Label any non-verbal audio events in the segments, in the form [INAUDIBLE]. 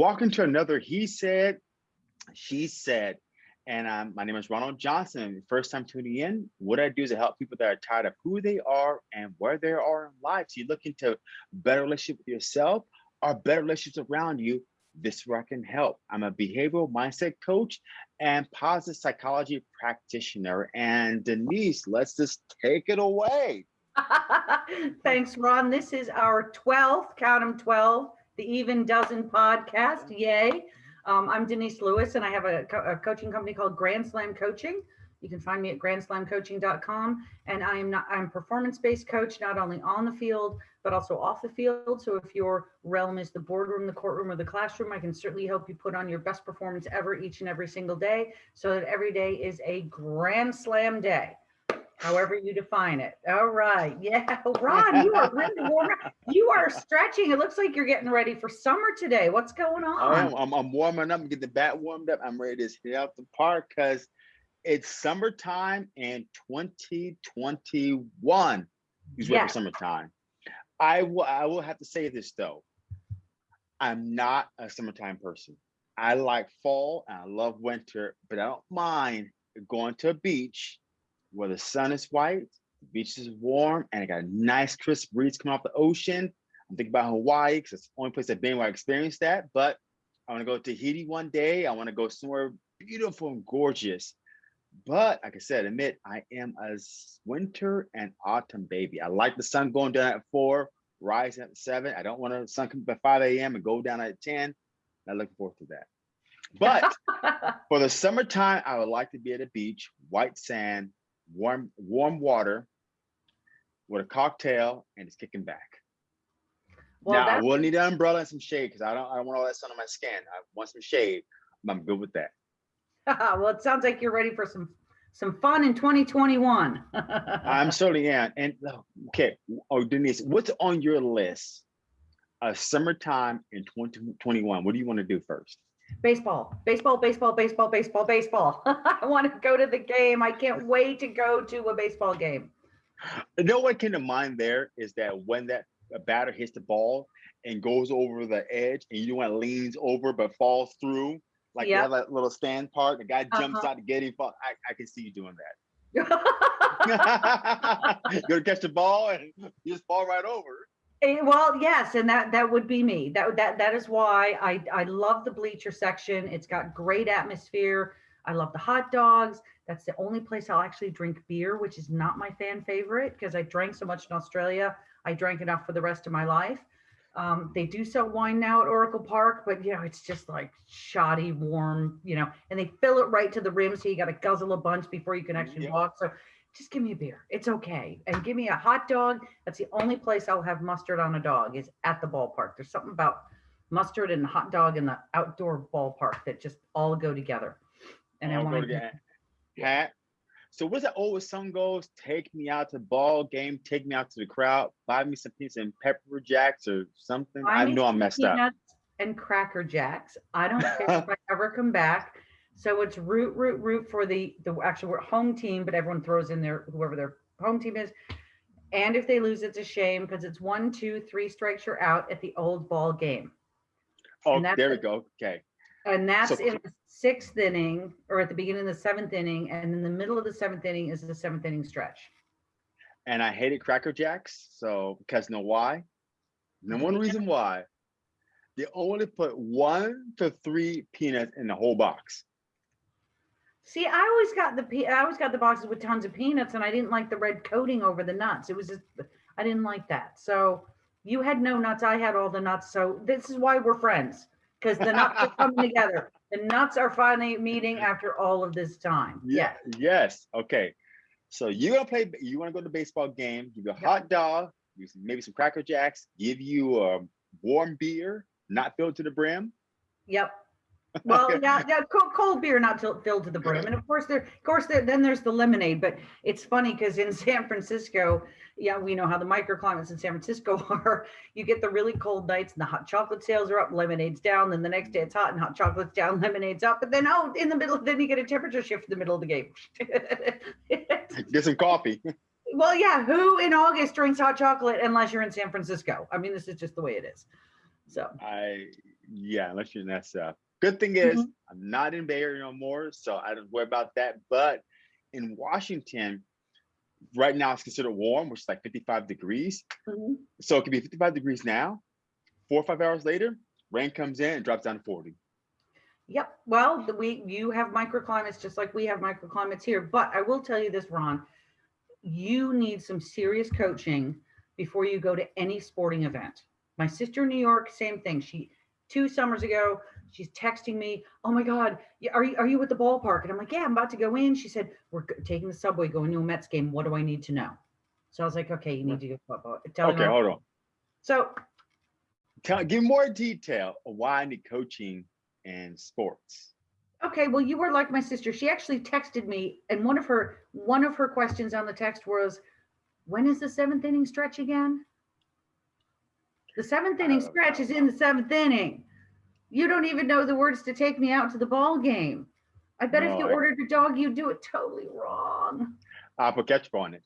Welcome to another He Said, She Said. And um, my name is Ronald Johnson. First time tuning in, what I do is I help people that are tired of who they are and where they are in life. So you're looking to better relationship with yourself or better relationships around you. This is where I can help. I'm a behavioral mindset coach and positive psychology practitioner. And Denise, let's just take it away. [LAUGHS] Thanks, Ron. This is our 12th, count them 12, the Even Dozen podcast. Yay. Um, I'm Denise Lewis, and I have a, co a, coaching company called Grand Slam Coaching. You can find me at grandslamcoaching.com. And I am not I'm performance-based coach, not only on the field, but also off the field. So if your realm is the boardroom, the courtroom, or the classroom, I can certainly help you put on your best performance ever each and every single day so that every day is a grand slam day however you define it. All right. [LAUGHS] Yeah. Ron, you are [LAUGHS] warm. You are stretching. It looks like you're getting ready for summer today. What's going on? Oh, I'm, I'm warming up, get the bat warmed up. I'm ready to hit out the park because it's summertime in 2021. He's ready for summertime. I will, I will have to say this though. I'm not a summertime person. I like fall and I love winter, but I don't mind going to a beach where the sun is white, the beach is warm, and I got a nice crisp breeze coming off the ocean. I'm thinking about Hawaii because it's the only place I've been where I experienced that. But I want to go to Tahiti one day. I want to go somewhere beautiful and gorgeous. But like I said, admit I am a winter and autumn baby. I like the sun going down at four, rising at seven. I don't want the sun come up at 5 a.m. and go down at 10. I'm looking forward to that. But [LAUGHS] for the summertime, I would like to be at a beach, white sand, warm warm water with a cocktail and it's kicking back. Well, now I will need an umbrella and some shade because I don't I don't want all that sun on my skin. I want some shade. I'm good with that. [LAUGHS] well, it sounds like you're ready for some some fun in 2021. I'm [LAUGHS] certainly am. And oh, okay, oh Denise, what's on your list? of summertime in 2021. What do you want to do first? Baseball, baseball, baseball, baseball, baseball, baseball. [LAUGHS] I want to go to the game. I can't wait to go to a baseball game. You know what came to mind there is that when that batter hits the ball and goes over the edge and you know it leans over but falls through, like yep. that little stand part, the guy jumps uh -huh. out to get him. Fall. I, I can see you doing that. [LAUGHS] [LAUGHS] You're gonna catch the ball and you just fall right over. Eh, well, yes, and that that would be me. That that that is why I I love the bleacher section. It's got great atmosphere. I love the hot dogs. That's the only place I'll actually drink beer, which is not my fan favorite because I drank so much in Australia. I drank enough for the rest of my life. Um, they do sell wine now at Oracle Park, but you know, it's just like shoddy, warm, you know, and they fill it right to the rim. So you got to guzzle a bunch before you can actually yep. walk. So just give me a beer. It's okay. And give me a hot dog. That's the only place I'll have mustard on a dog is at the ballpark. There's something about mustard and hot dog in the outdoor ballpark that just all go together. And all I want to hat. So what's that old song goes? Take me out to the ball game, take me out to the crowd, buy me some pizza and pepper jacks or something. I know I'm messed up. And cracker jacks. I don't care if I [LAUGHS] ever come back. So it's root, root, root for the, the actual home team, but everyone throws in their, whoever their home team is. And if they lose, it's a shame because it's one, two, three strikes, you're out at the old ball game. Oh, there we go. Okay. And that's so, in the sixth inning or at the beginning of the seventh inning. And in the middle of the seventh inning is the seventh inning stretch. And I hated Cracker Jacks. So, because know why? No one reason why. They only put one to three peanuts in the whole box. See, I always got the I always got the boxes with tons of peanuts, and I didn't like the red coating over the nuts. It was just I didn't like that. So you had no nuts, I had all the nuts. So this is why we're friends because the nuts are coming [LAUGHS] together. The nuts are finally meeting after all of this time. Yeah. Yes. Okay. So you're gonna play. You want to go to the baseball game? Give you a hot dog, maybe some Cracker Jacks. Give you a warm beer, not filled to the brim. Yep. Well, yeah, yeah, cold, cold beer, not filled to the brim, and of course there, of course there, then there's the lemonade. But it's funny because in [LAUGHS] San Francisco, yeah, we know how the microclimates in San Francisco [LAUGHS] are. You get the really cold nights, and the hot chocolate sales are up, lemonade's down. Then the next day it's hot and hot chocolate's down, [LAUGHS] lemonade's up. But then oh, in the middle, then you get a temperature shift in the middle of the game. get some coffee. Well, yeah, who in August drinks hot chocolate unless you're in San Francisco? I mean, this is just the way it is. So I Yeah, unless you're in SF. Good thing is Mhm. I'm not in Bay Area no more, so I don't worry about that. But in Washington, right now it's considered warm, which is like 55 degrees. Mhm. So it could be 55 degrees now. Four or five hours later, rain comes in and drops down to 40. Yep. Well, the- we you have microclimates just like we have microclimates here. But I will tell you this, Ron, you need some serious coaching before you go to any sporting event. My sister in New York, same thing. She two summers ago, she's texting me, "Oh my God, are you are you at the ballpark?" And I'm like, "Yeah, I'm about to go in." She said, "We're taking the subway, going to a Mets game. What do I need to know?" So I was like, "Okay, you need to go." blah, blah." Tell me Okay, what- hold on. So Tell, give more detail of why I need coaching and sports. Okay, well, you were like my sister. She actually texted me, and one of her one of her questions on the text was, "When is the seventh inning stretch again?" The seventh inning stretch is in the seventh inning. You don't even know the words to take me out to the ball game. I bet if you I- ordered a dog, you'd do it totally wrong. I'll put ketchup on it.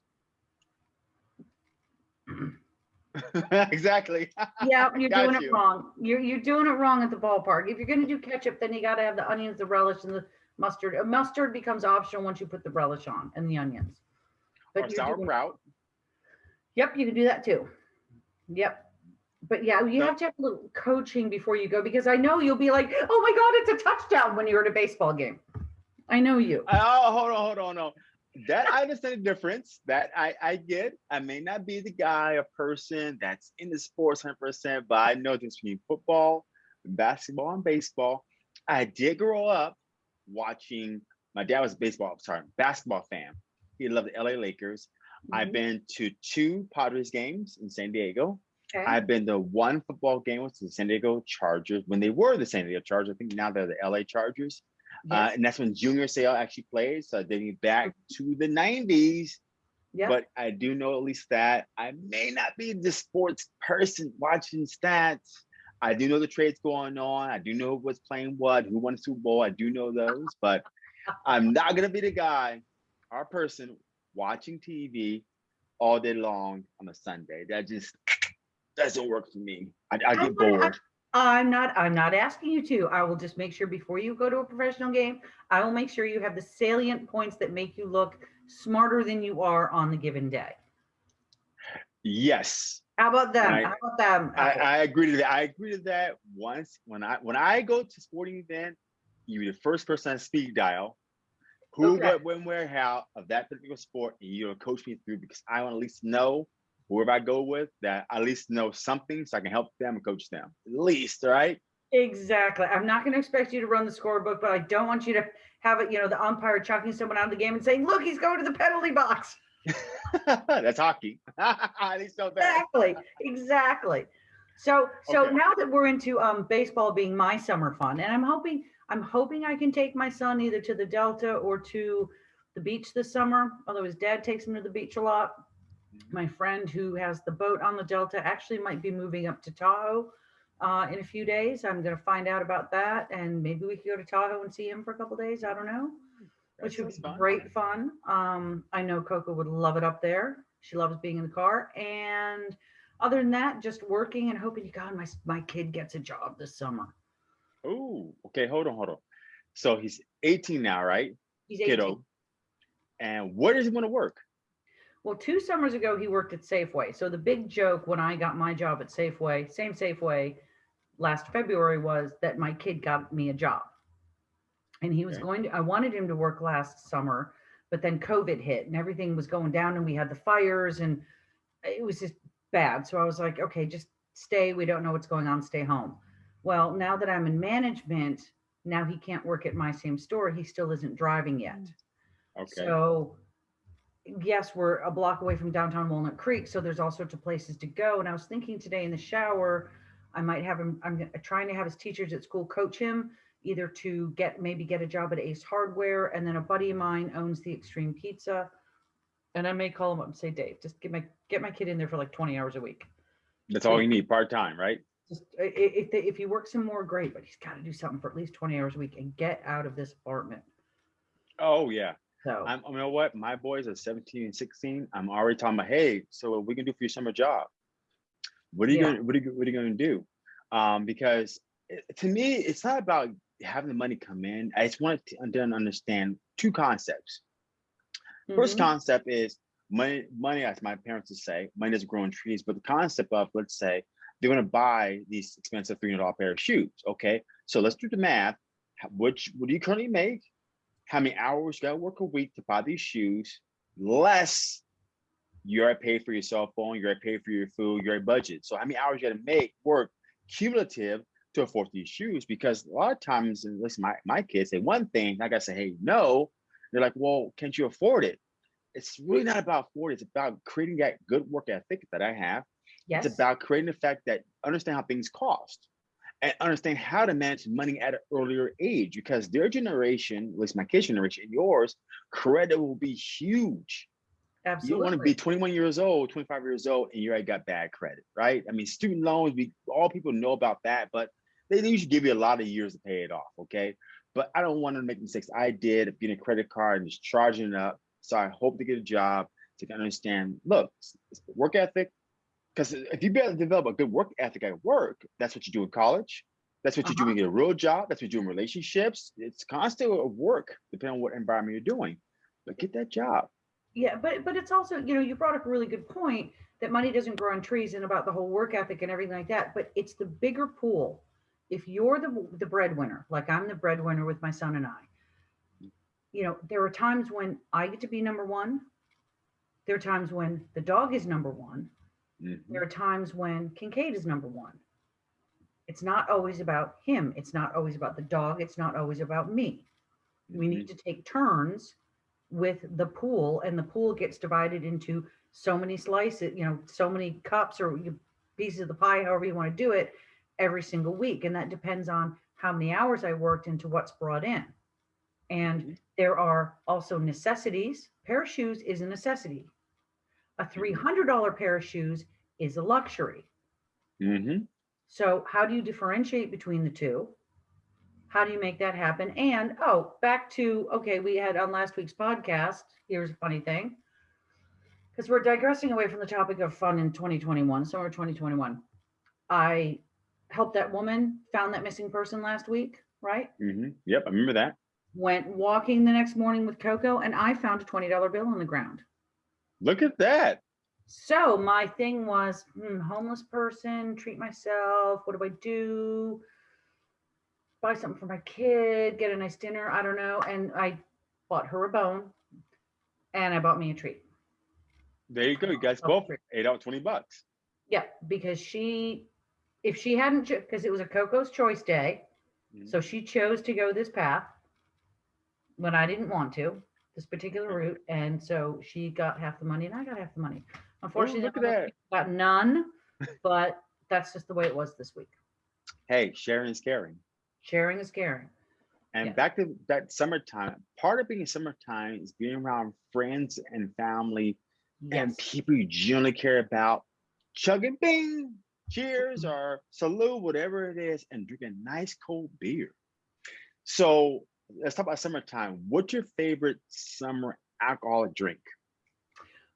[LAUGHS] exactly. Yeah, you're doing it wrong. You're you're doing it wrong at the ballpark. If you're gonna do ketchup, then you got to have the onions, the relish, and the mustard. Uh, Mustard becomes optional once you put the relish on and the onions. Or you're doing- Yep, you can do that too. Yep. But yeah, you have to have a little coaching before you go because I know you'll be like, oh my God, it's a touchdown when you're at a baseball game. I know you. Oh, hold on, hold on, no. That I understand the difference. That I I get. I may not be the guy, a person that's in the sports 100%, but I know the difference between football, basketball, and baseball. I did grow up watching. My dad was a baseball, sorry, basketball fan. He loved the LA Lakers. I've Mhm. been to two Padres games in San Diego. Okay. I've been to one football game with the San Diego Chargers when they were the San Diego Chargers. I think now they're the LA Chargers. Uh, and that's when Junior Seau actually played. So dating back to the 90s. Yep. But I do know at least that I may not be the sports person watching stats. I do know the trades going on. I do know what's playing what, who won the Super Bowl. I do know those, but [LAUGHS] I'm not gonna be the guy or person watching TV all day long on a Sunday. That just doesn't work for me. I, I get bored. I'm not I'm not asking you to. I will just make sure before you go to a professional game, I will make sure you have the salient points that make you look smarter than you are on the given day. Yes, How about them? I- How about them? I, I agree to that. I agree to that. Once when I when I go to sporting event, you're the first person on speed dial. Who, Okay. what, when, where, how of that particular sport, and you'll coach me through because I want to at least know whoever I go with that I at least know something so I can help them and coach them. At least, right? Exactly. I'm not going to expect you to run the scorebook, but I don't want you to have it, you know, the umpire chucking someone out of the game and saying, look, he's going to the penalty box. [LAUGHS] That's hockey. at least know that. Exactly. Exactly. So so Okay. now that we're into um baseball being my summer fun, and I'm hoping I'm hoping I can take my son either to the Delta or to the beach this summer, although his dad takes him to the beach a lot. My friend who has the boat on the Delta actually might be moving up to Tahoe uh, in a few days. I'm going to find out about that, and maybe we could go to Tahoe and see him for a couple days. I don't know, which would be fun. great fun. Um, I know Coco would love it up there. She loves being in the car, and other than that, just working and hoping to God my my kid gets a job this summer. Oh, okay. Hold on, hold on. So he's 18 now, right? He's 18. Kiddo. And where does he want to work? Well, two summers ago, he worked at Safeway. So the big joke when I got my job at Safeway, same Safeway, last February was that my kid got me a job. And he was Okay. going to, I wanted him to work last summer, but then COVID hit and everything was going down and we had the fires and it was just bad. So I was like, okay, just stay. We don't know what's going on. Stay home. Well, now that I'm in management, now he can't work at my same store. He still isn't driving yet. Mm. Okay. So, yes, we're a block away from downtown Walnut Creek, so there's all sorts of places to go. And I was thinking today in the shower, I might have him. I'm trying to have his teachers at school coach him either to get maybe get a job at Ace Hardware, and then a buddy of mine owns the Extreme Pizza, and I may call him up and say, Dave, just get my get my kid in there for like 20 hours a week. That's all you need, part time, right? Just if they, if he works some more, great, but he's got to do something for at least 20 hours a week and get out of this apartment. Oh yeah. So I'm, you know what? My boys are 17 and 16. I'm already talking about, hey, so what we can do for your summer job? What are you Yeah. gonna what are you what are you gonna do? Um, because it- to me, it's not about having the money come in. I just want to understand two concepts. First Mhm. concept is money, money, as my parents would say, money doesn't grow on trees, but the concept of, let's say, they're gonna buy these expensive $300 pair of shoes, okay? So let's do the math. Which, what do you currently make? How many hours you gotta work a week to buy these shoes? Less you already pay for your cell phone, you already pay for your food, you already budget. So how many hours you gotta make work cumulative to afford these shoes? Because a lot of times, and listen, my, my kids say one thing, I gotta say, hey, no. They're like, well, can't you afford it? It's really not about afford. It's about creating that good work ethic that I have. Yes. It's about creating the fact that understand how things cost and understand how to manage money at an earlier age because their generation, at least my kids' generation, and yours, credit will be huge. Absolutely. You don't want to be 21 years old, 25 years old, and you already got bad credit, right? I mean, student loans, we all people know about that, but they usually give you a lot of years to pay it off, okay? But I don't want to make mistakes I did of getting a credit card and just charging it up. So I hope to get a job to understand, look, it's- it's the work ethic. Because if you be able to develop a good work ethic at work, that's what you do in college. That's what you're Uh-huh. doing in a real job. That's what you do in relationships. It's constant work, depending on what environment you're doing. But get that job. Yeah, but but it's also, you know, you brought up a really good point that money doesn't grow on trees and about the whole work ethic and everything like that. But it's the bigger pool. If you're the the breadwinner, like I'm the breadwinner with my son and I, you know, there are times when I get to be number one. There are times when the dog is number one. Mhm. There are times when Kincaid is number one. It's not always about him. It's not always about the dog. It's not always about me. we Mhm. need to take turns with the pool and the pool gets divided into so many slices you know so many cups or pieces of the pie however you want to do it every single week and that depends on how many hours i worked into what's brought in and Mhm. there are also necessities pair of shoes is a necessity a $300 pair of shoes is a luxury Mhm. so how do you differentiate between the two? How do you make that happen? And oh, back to okay, we had on last week's podcast. Here's a funny thing. Because we're digressing away from the topic of fun in 2021, summer 2021. I helped that woman, found that missing person last week, right? Mhm. Yep, I remember that. Went walking the next morning with Coco, and I found a $20 bill on the ground. Look at that. So my thing was, hmm, homeless person, treat myself. What do I do? Buy something for my kid, get a nice dinner. I don't know. And I bought her a bone, and I bought me a treat. There you go. You guys both ate out 20 bucks. Yeah, because she, if she hadn't, because it was a Coco's Choice Day, Mhm. so she chose to go this path when I didn't want to, this particular route, and so she got half the money, and I got half the money. Unfortunately, look at that. got none, but that's just the way it was this week. Hey, sharing is caring. Sharing is caring. And Yeah. back to that summertime, part of being summertime is being around friends and family and people you genuinely care about, chugging bing, cheers Mhm. or salute, whatever it is, and drinking nice cold beer. So let's talk about summertime. What's your favorite summer alcoholic drink?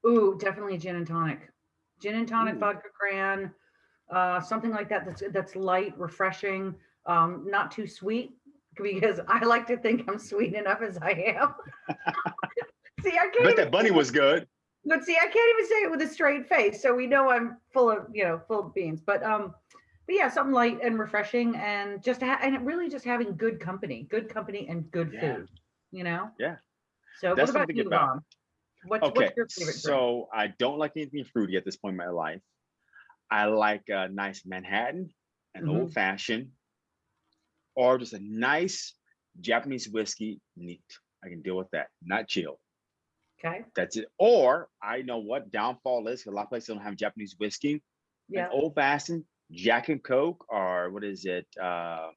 Ooh, definitely gin and tonic. Gin and tonic, Ooh. vodka cran, uh, something like that. That's that's light, refreshing, um, not too sweet because I like to think I'm sweet enough as I am. [LAUGHS] see, I I can't. bet that bunny was good. But see, I can't even say it with a straight face, so we know I'm full of you know full of beans. But um, but yeah, something light and refreshing, and just and really just having good company, good company, and good Yeah. food. You know. Yeah. So That's what about you, about. Ron? What's, Okay, what's your favorite drink? so I don't like anything fruity at this point in my life. I like a nice Manhattan, an Mhm. old fashioned, or just a nice Japanese whiskey. Neat. I can deal with that. Not chill. Okay. That's it. Or I know what downfall is. A lot of places don't have Japanese whiskey. Yeah. An old fashioned Jack and Coke, or what is it? Uh,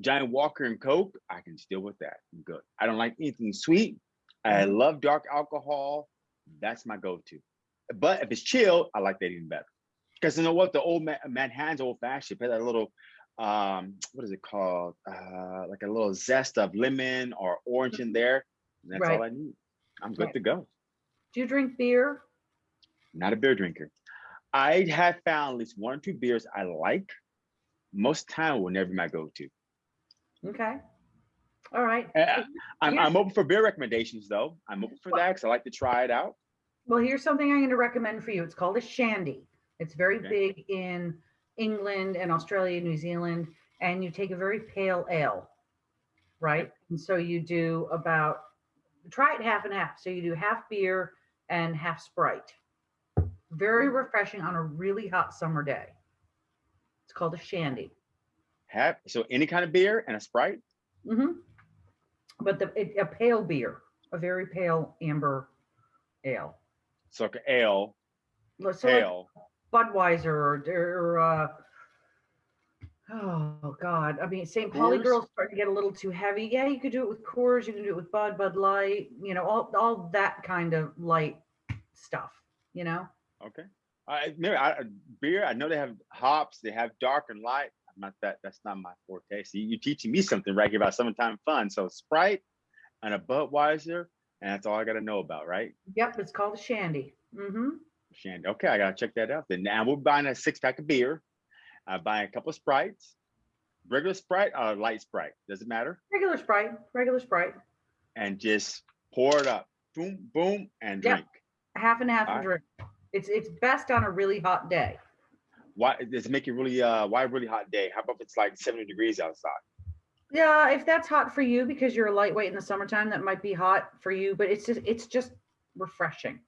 Johnnie Walker and Coke. I can deal with that. I'm good. I don't like anything sweet. I Mhm. love dark alcohol. That's my go-to. But if it's chill, I like that even better. Because you know what? The old Ma- Manhattan's old fashioned. Put that little, um, what is it called? Uh, like a little zest of lemon or orange in there. And that's all I need. I'm good Right. to go. Do you drink beer? Not a beer drinker. I have found at least one or two beers I like, most time will never be my go-to. Okay. All right. Uh, I'm, I'm open for beer recommendations though. I'm open for that because I like to try it out. Well, here's something I'm going to recommend for you. It's called a shandy. It's very Okay. big in England and Australia, New Zealand, and you take a very pale ale, right? And so you do about try it half and half. So you do half beer and half Sprite. Very refreshing on a really hot summer day. It's called a shandy. Have so any kind of beer and a Sprite. hmm But the it, a pale beer, a very pale amber ale. So like a ale, Let's- So like ale. Budweiser or, or uh, oh god, I mean St. Pauli girls starting to get a little too heavy. Yeah, you could do it with Coors, you can do it with Bud, Bud Light, you know, all all that kind of light stuff. You know, Okay. I maybe I, beer. I know they have hops. They have dark and light. I'm not that. That's not my forte. So you, are teaching me something right here about summertime fun. So Sprite and a Budweiser, and that's all I got to know about, right? yep, it's called a shandy. Mm-hmm. Shandy. Okay, I gotta check that out. Then now we're buying a six pack of beer. Buying a couple of sprites, regular sprite or light sprite. Does it matter? Regular Sprite, regular Sprite, And just pour it up. Boom, boom, and Yeah. drink. half and half and Alright. drink. It's it's best on a really hot day. Why does it make it really uh why a really hot day? How about if it's like 70 degrees outside? Yeah, if that's hot for you because you're a lightweight in the summertime, that might be hot for you, but it's just it's just refreshing.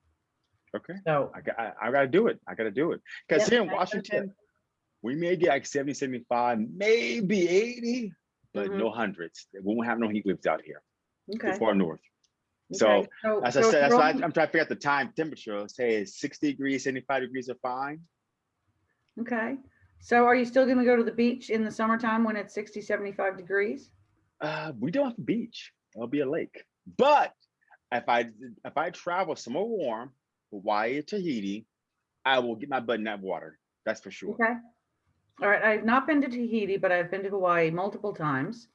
Okay. So I got I, I gotta do it. I gotta do it. Because Yep, here in I gotta do it. Washington, we may get like 70, 75, maybe 80, but Mhm. no hundreds. We won't have no heat waves out here. okay. Far north. okay, So, so- As I so said, that's why I'm trying to figure out the time temperature. Say 60 degrees, 75 degrees are fine. Okay. So are you still going to go to the beach in the summertime when it's 60, 75 degrees? Uh, we don't have a beach. It'll be a lake. But if I if I travel somewhere warm, Hawaii Tahiti, I will get my butt in that water. That's for sure. Okay. All right. I've not been to Tahiti, but I've been to Hawaii multiple times.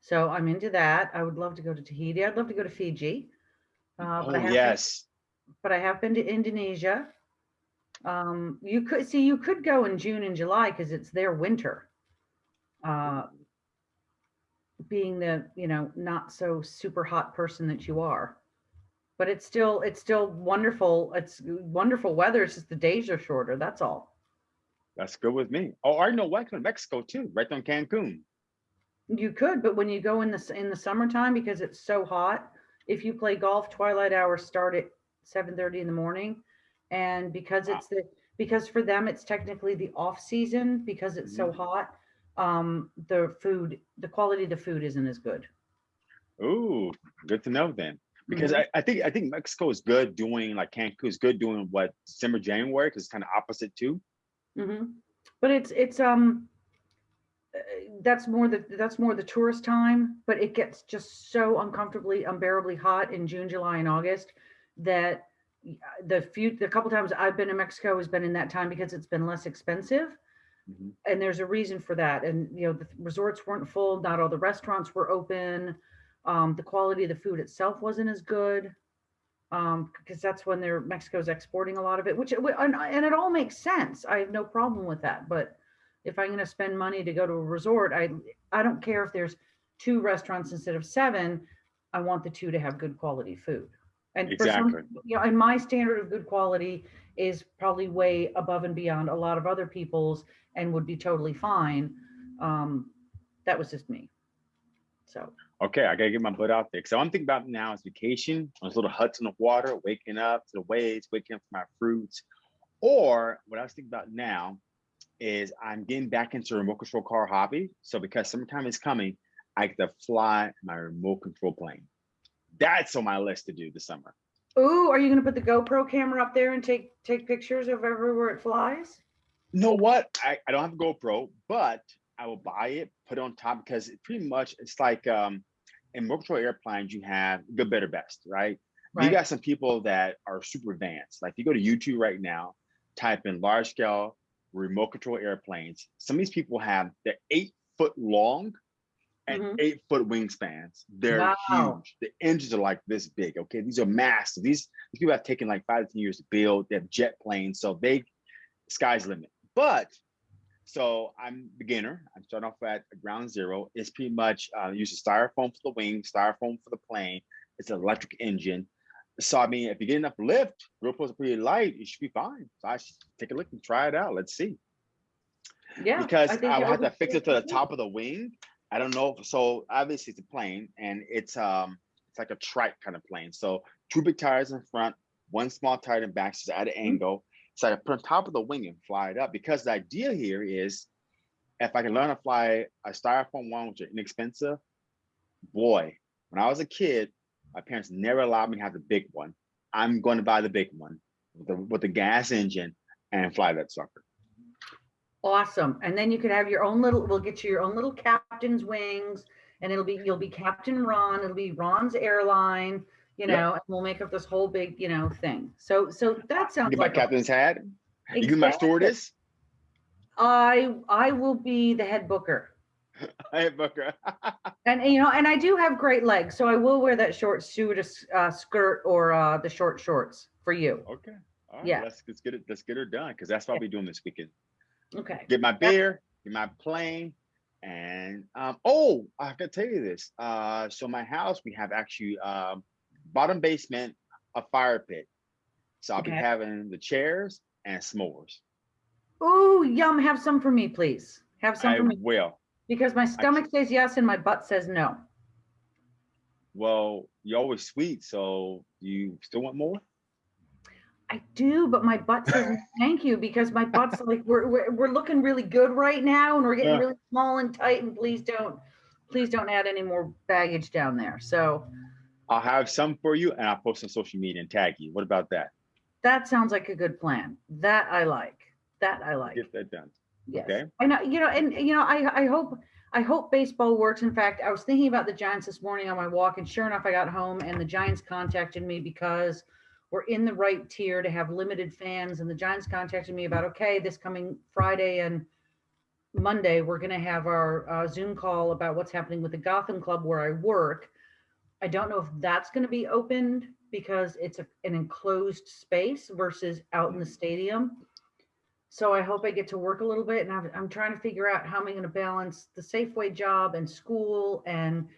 So I'm into that. I would love to go to Tahiti. I'd love to go to Fiji. Uh, oh but I have yes. but I have been to Indonesia. Um, you could see you could go in June and July because it's their winter. Uh, being the you know not so super hot person that you are, but it's still it's still wonderful. It's wonderful weather. It's just the days are shorter. That's all. That's good with me. Oh, I know what in Mexico too, right on Cancun. You could, but when you go in the in the summertime because it's so hot, if you play golf, twilight hours start at seven thirty in the morning, and because Wow. it's the because for them it's technically the off season because it's so Mhm. hot. Um, the food, the quality of the food isn't as good. Ooh, good to know then. Because Mhm. I, I think I think Mexico is good doing like Cancun is good doing what December, January, because it's kind of opposite too. mm -hmm. But it's it's um uh, that's more the that's more the tourist time, but it gets just so uncomfortably unbearably hot in June, July, and August that the few the couple times I've been to Mexico has been in that time because it's been less expensive. Mhm. And there's a reason for that. And you know, the resorts weren't full, not all the restaurants were open. Um, the quality of the food itself wasn't as good. Um, because that's when they're Mexico's exporting a lot of it, which and, and it all makes sense. I have no problem with that. But if I'm going to spend money to go to a resort, I I don't care if there's two restaurants instead of seven. I want the two to have good quality food. And for some, Exactly. you know, and my standard of good quality is probably way above and beyond a lot of other people's and would be totally fine. Um, that was just me. So Okay, I gotta get my butt out there. So I'm thinking about now is vacation, those little huts in the water, waking up to the waves, waking up to my fruits. Or what I was thinking about now is I'm getting back into remote control car hobby. So because summertime is coming, I get to fly my remote control plane. That's on my list to do this summer. Ooh, are you gonna put the GoPro camera up there and take take pictures of everywhere it flies? You know what? I, I don't have a GoPro, but I will buy it, put it on top because it pretty much it's like um in remote control airplanes, you have good, better, best, right? right? You got some people that are super advanced. Like if you go to YouTube right now, type in large scale remote control airplanes. Some of these people have they're eight foot long and Mhm. eight foot wingspans. They're Wow. huge. The engines are like this big. Okay, these are massive. These, these people have taken like five to ten years to build. They have jet planes, so they sky's limit. But So I'm beginner. I'm starting off at ground zero. It's pretty much uh, use a styrofoam for the wing, styrofoam for the plane. It's an electric engine. So I mean, if you get enough lift, real are pretty light, it should be fine. So I should take a look and try it out. Let's see. Yeah. Because I it will have to fix it to the top of the wing. I don't know. So obviously it's a plane and it's um it's like a trike kind of plane. So two big tires in front, one small tire in back, so it's at an angle. So I put on top of the wing and fly it up. Because the idea here is if I can learn to fly a styrofoam one, which are inexpensive, boy, when I was a kid, my parents never allowed me to have the big one. I'm going to buy the big one with the, with the gas engine and fly that sucker. Awesome. And then you could have your own little, we'll get you your own little captain's wings and it'll be, you'll be Captain Ron. It'll be Ron's airline, you Yep. know, and we'll make up this whole big, you know, thing. So, so that sounds my like. a- captain's hat. You can my stewardess. I, I will be the head booker. [LAUGHS] Hey, Booker. [LAUGHS] And, you know, and I do have great legs, so I will wear that short stewardess uh, skirt or uh, the short shorts for you. Okay. All right. Yeah. Let's, let's get it. Let's get her done because that's what I'll be doing this weekend. Okay. Get my beer, get my plane, and um. Oh, I can tell you this. Uh, so my house we have actually um bottom basement a fire pit. So I'll be having the chairs and s'mores. Ooh, yum. Have some for me, please. Have some I for me will. because my stomach says yes and my butt says no. Well, you're always sweet, so you still want more? I do, but my butt says [LAUGHS] thank you because my butt's like we're, we're we're looking really good right now and we're getting Yeah. really small and tight and please don't please don't add any more baggage down there. So I'll have some for you, and I'll post on social media and tag you. What about that? that sounds like a good plan. That I like. That I like. Get that done. Yes. Okay. I know, you know, and you know, I I hope I hope baseball works. In fact, I was thinking about the Giants this morning on my walk, and sure enough, I got home and the Giants contacted me because we're in the right tier to have limited fans, and the Giants contacted me about okay, this coming Friday and Monday, we're going to have our uh, Zoom call about what's happening with the Gotham Club where I work. I don't know if that's going to be opened because it's a, an enclosed space versus out in the stadium. So I hope I get to work a little bit and I'm, I'm trying to figure out how am I going to balance the Safeway job and school and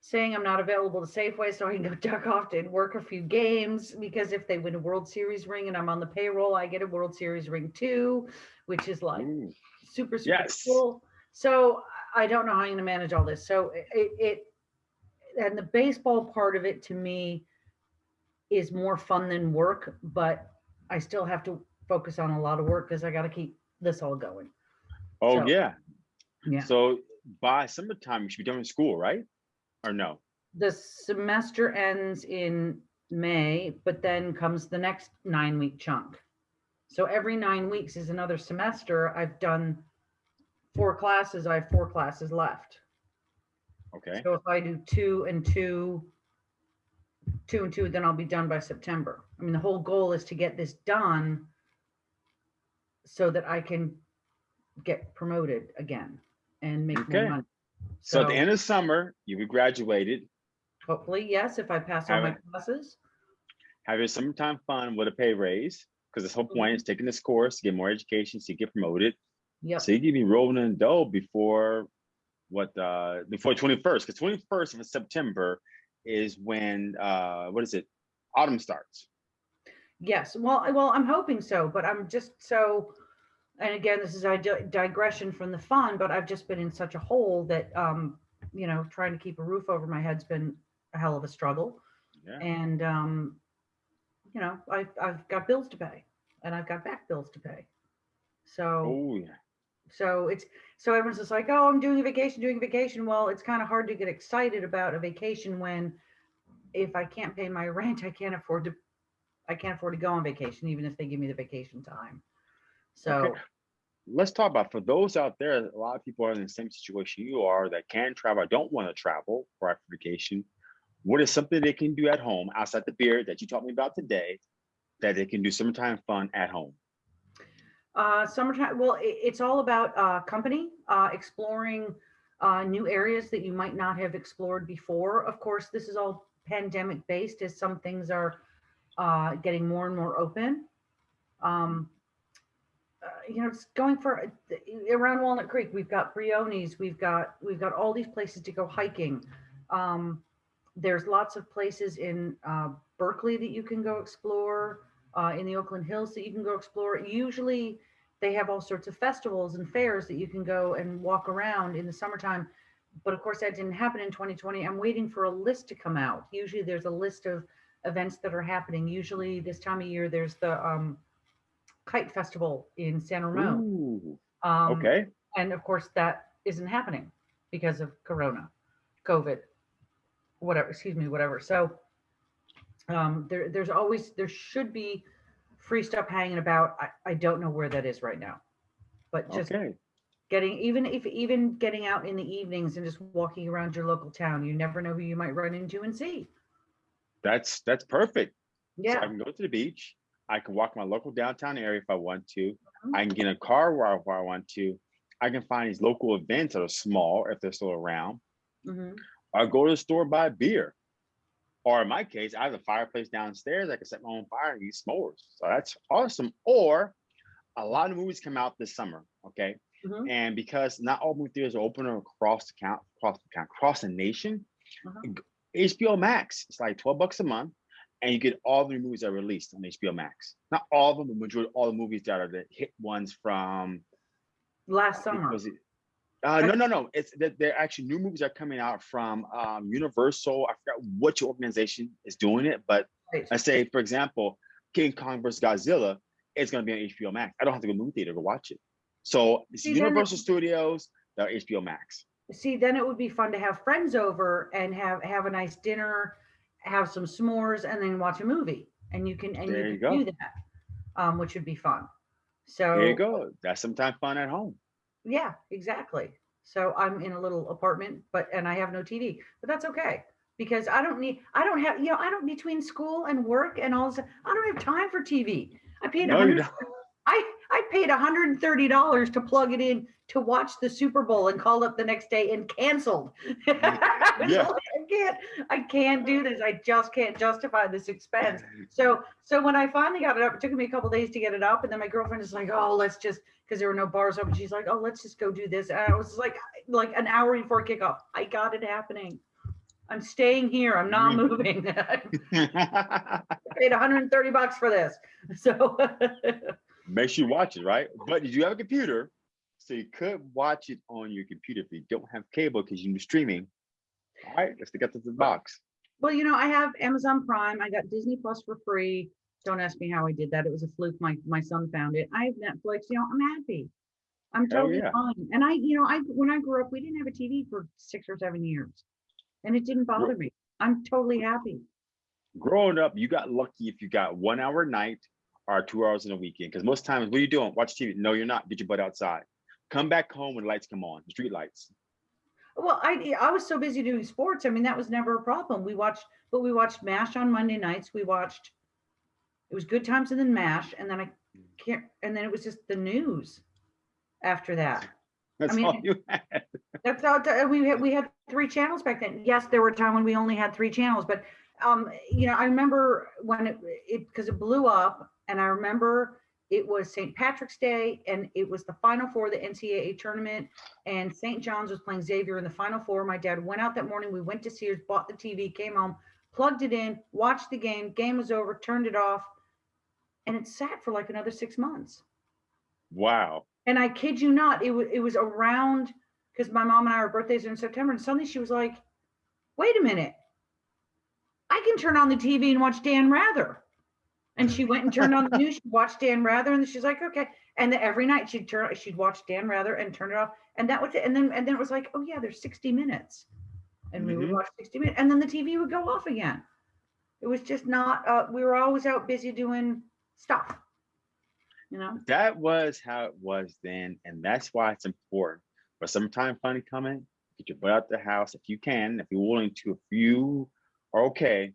saying I'm not available to Safeway so I can go [LAUGHS] duck off and work a few games because if they win a World Series ring and I'm on the payroll, I get a World Series ring too, which is like Ooh. super, super Yes. cool. So I don't know how I'm going to manage all this. So it, it, and the baseball part of it to me is more fun than work, but I still have to focus on a lot of work because I got to keep this all going. Oh So- yeah. Yeah. So by summertime, you should be done with school, right? Or no? The semester ends in May, but then comes the next nine week chunk. So every nine weeks is another semester. I've done four classes. I have four classes left. Okay. So if I do two and two, two and two, then I'll be done by September. I mean, the whole goal is to get this done so that I can get promoted again and make more Okay. money. So at the end of summer, you be graduated, Hopefully, yes, if I pass all my classes. have your summertime fun with a pay raise. Because this whole point is taking this course, get more education, so you get promoted. Yep, So you can be rolling in dough before what uh before 21st. Because 21st of September is when uh what is it? Autumn starts. yes. Well, well, I'm hoping so, but I'm just so, and again, this is a digression from the fun, but I've just been in such a hole that, um, you know, trying to keep a roof over my head's been a hell of a struggle. Yeah. and um, you know, I I've got bills to pay, and I've got back bills to pay. So Oh yeah. so it's so everyone's just like, oh, I'm doing a vacation, doing a vacation. Well, it's kind of hard to get excited about a vacation when if I can't pay my [LAUGHS] rent, I can't afford to I can't afford to go on vacation, even if they give me the vacation time. So Okay. let's talk about for those out there, a lot of people are in the same situation you are that can travel, don't want to travel for vacation. What is something they can do at home outside the beer that you taught me about today that they can do summertime fun at home? Uh, summertime, well, i it's all about uh, company, uh, exploring uh, new areas that you might not have explored before. Of course, this is all pandemic based as some things are uh, getting more and more open. Um, you know, it's going for uh, around Walnut Creek. We've got Briones. We've got we've got all these places to go hiking. Um, there's lots of places in uh, Berkeley that you can go explore. Uh, in the Oakland Hills that you can go explore. Usually, they have all sorts of festivals and fairs that you can go and walk around in the summertime. But of course, that didn't happen in 2020. I'm waiting for a list to come out. Usually, there's a list of events that are happening. Usually, this time of year, there's the um, Kite Festival in San Ramon. Um, okay. And of course, that isn't happening because of Corona, COVID, whatever. Excuse me, whatever. So um, there, there's always there should be free stuff hanging about. I, I don't know where that is right now, but just okay. getting even if even getting out in the evenings and just walking around your local town, you never know who you might run into and see. That's that's perfect. Yeah, so I can go to the beach. I can walk my local downtown area if I want to. Mm-hmm. I can get a car where I, where I want to. I can find these local events that are small if they're still around. Mm-hmm. Or go to the store buy beer. Or in my case, I have a fireplace downstairs. I can set my own fire and eat s'mores. So that's awesome. Or a lot of movies come out this summer. Okay. Mm-hmm. And because not all movie theaters are open across the count, across the count, across the nation, HBO uh-huh. Max, it's like 12 bucks a month and you get all the movies that are released on HBO Max. Not all of them, but majority all the movies that are the hit ones from last summer. Uh, no, no, no. It's that they're actually new movies that are coming out from um, Universal. I forgot what your organization is doing it, but right. I say, for example, King Kong vs. Godzilla is going to be on HBO Max. I don't have to go to the movie theater to watch it. So it's see, Universal Studios, the HBO Max. See, then it would be fun to have friends over and have have a nice dinner have some s'mores and then watch a movie and you can and there you, you can do that um, which would be fun. So there you go. That's sometimes fun at home. Yeah exactly. So i'm in a little apartment but and i have no tv but that's okay because i don't need i don't have you know i don't between school and work and all this i don't have time for tv i paid no, I, I paid $130 to plug it in to watch the Super Bowl and called up the next day and canceled. [LAUGHS] yeah. I can't, I can't do this. I just can't justify this expense. So, so when I finally got it up, it took me a couple days to get it up. And then my girlfriend is like, oh, let's just, because there were no bars open. She's like, oh, let's just go do this. And I was like, like an hour before kickoff, I got it happening. I'm staying here. I'm not mm. moving. [LAUGHS] [LAUGHS] I paid 130 bucks for this. So make sure you watch it, right? But did you have a computer? So you could watch it on your computer if you don't have cable because you're streaming. All right, let's get to the box. Well, you know, I have Amazon Prime. I got Disney Plus for free. Don't ask me how I did that. It was a fluke. My my son found it. I have Netflix. You know, I'm happy. I'm totally yeah. fine. And I, you know, I when I grew up, we didn't have a TV for six or seven years, and it didn't bother me. I'm totally happy. Growing up, you got lucky if you got one hour night or two hours in a weekend. Because most times, what are you doing? Watch TV. No, you're not. Get your butt outside. Come back home when the lights come on, street lights. Well, I I was so busy doing sports. I mean, that was never a problem. We watched, but we watched MASH on Monday nights. We watched. It was Good Times and then MASH, and then I can't, and then it was just the news. After that, that's I mean, all you had. That's all. We had we had three channels back then. Yes, there were a time when we only had three channels, but um, you know, I remember when it it because it blew up, and I remember it was St. Patrick's Day, and it was the Final Four of the NCAA tournament, and St. John's was playing Xavier in the Final Four. My dad went out that morning. We went to Sears, bought the TV, came home, plugged it in, watched the game. Game was over, turned it off, and it sat for like another six months. Wow. And I kid you not, it was it was around because my mom and I, our birthdays are in September, and suddenly she was like, "Wait a minute, I can turn on the TV and watch Dan Rather." And she went and turned on the news. She watched Dan Rather, and she's like, okay. And then every night she'd turn, she'd watch Dan Rather and turn it off, and that was it. And then and then it was like, oh yeah, there's 60 minutes, and we mm-hmm. would watch 60 minutes, and then the TV would go off again. It was just not. Uh, we were always out busy doing stuff. You know. That was how it was then, and that's why it's important. For summertime fun coming, get your butt out the house if you can, if you're willing to. If you are okay,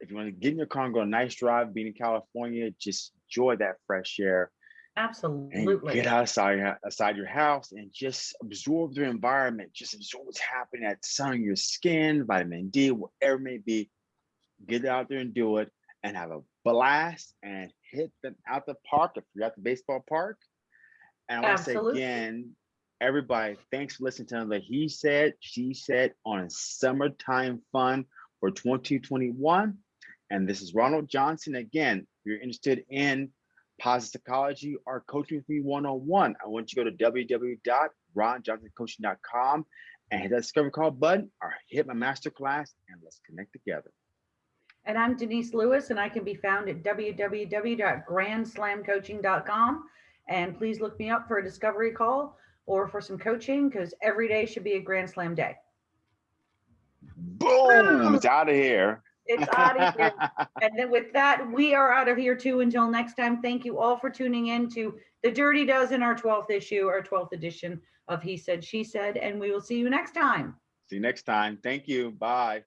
if you want to get in your car and go a nice drive, being in California, just enjoy that fresh air. Absolutely. get outside outside your house and just absorb the environment. Just absorb what's happening at sun on your skin, vitamin D, whatever it may be. Get out there and do it and have a blast and hit them out the park if you're at the baseball park And I want to say again, everybody, thanks for listening to the He Said, She Said on Summertime Fun for 2021. And this is Ronald Johnson. Again, if you're interested in positive psychology or coaching with me one-on-one, I want you to go to www.ronjohnsoncoaching.com and hit that discover call button or hit my masterclass and let's connect together. And I'm Denise Lewis, and I can be found at www.grandslamcoaching.com. And please look me up for a discovery call or for some coaching because every day should be a Grand Slam day. Boom, it's out of here. It's [LAUGHS] out of here. And then with that, we are out of here too. Until next time, thank you all for tuning in to the Dirty Dozen, our 12th issue, our 12th edition of He Said, She Said, and we will see you next time. See you next time. Thank you. Bye.